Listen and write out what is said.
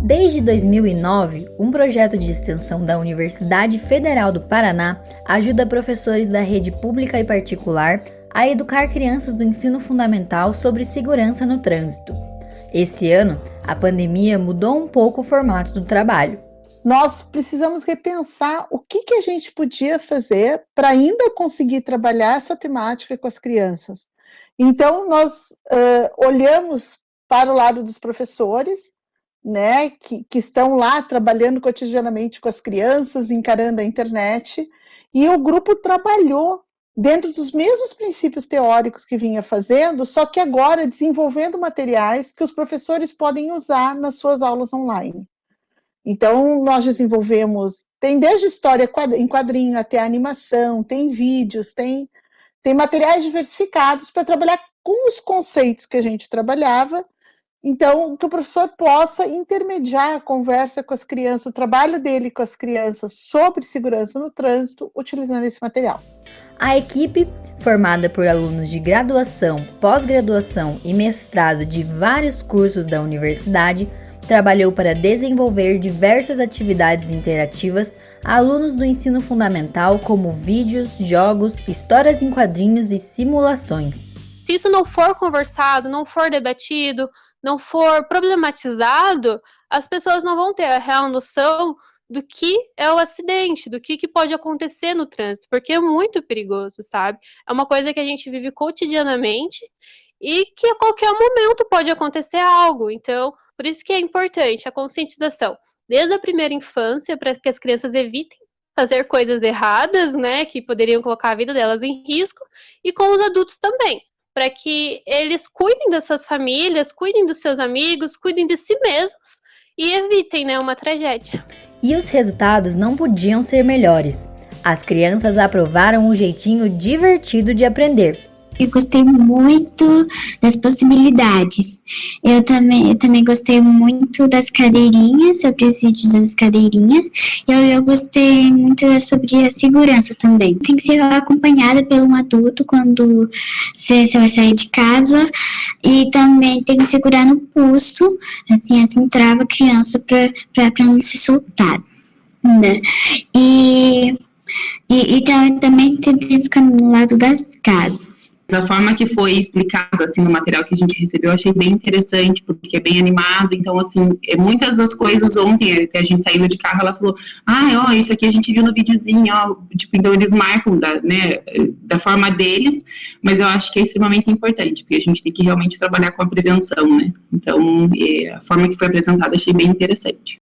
Desde 2009, um projeto de extensão da Universidade Federal do Paraná ajuda professores da rede pública e particular a educar crianças do ensino fundamental sobre segurança no trânsito. Esse ano, a pandemia mudou um pouco o formato do trabalho. Nós precisamos repensar o que, que a gente podia fazer para ainda conseguir trabalhar essa temática com as crianças. Então, nós uh, olhamos para o lado dos professores, né, que, que estão lá trabalhando cotidianamente com as crianças, encarando a internet, e o grupo trabalhou dentro dos mesmos princípios teóricos que vinha fazendo, só que agora desenvolvendo materiais que os professores podem usar nas suas aulas online. Então, nós desenvolvemos, tem desde história em quadrinho até animação, tem vídeos, tem, tem materiais diversificados para trabalhar com os conceitos que a gente trabalhava, então, que o professor possa intermediar a conversa com as crianças, o trabalho dele com as crianças sobre segurança no trânsito, utilizando esse material. A equipe, formada por alunos de graduação, pós-graduação e mestrado de vários cursos da universidade, trabalhou para desenvolver diversas atividades interativas a alunos do ensino fundamental, como vídeos, jogos, histórias em quadrinhos e simulações. Se isso não for conversado, não for debatido, não for problematizado, as pessoas não vão ter a real noção do que é o acidente, do que, que pode acontecer no trânsito, porque é muito perigoso, sabe? É uma coisa que a gente vive cotidianamente e que a qualquer momento pode acontecer algo. Então, por isso que é importante a conscientização, desde a primeira infância, para que as crianças evitem fazer coisas erradas, né, que poderiam colocar a vida delas em risco, e com os adultos também, para que eles cuidem das suas famílias, cuidem dos seus amigos, cuidem de si mesmos e evitem, né, uma tragédia. E os resultados não podiam ser melhores. As crianças aprovaram o jeitinho divertido de aprender, eu gostei muito das possibilidades. Eu também, eu também gostei muito das cadeirinhas, sobre os vídeos das cadeirinhas. E eu, eu gostei muito sobre a segurança também. Tem que ser acompanhada por um adulto quando você, você vai sair de casa. E também tem que segurar no pulso, assim, assim trava a criança para não se soltar. Né? E e, e também que ficar no lado das casas. A forma que foi explicado assim no material que a gente recebeu, eu achei bem interessante, porque é bem animado. Então, assim, é, muitas das coisas ontem, até a gente saindo de carro, ela falou: ah, ó, isso aqui a gente viu no videozinho, ó. Tipo, então eles marcam da, né, da forma deles, mas eu acho que é extremamente importante, porque a gente tem que realmente trabalhar com a prevenção, né? Então, é, a forma que foi apresentada achei bem interessante.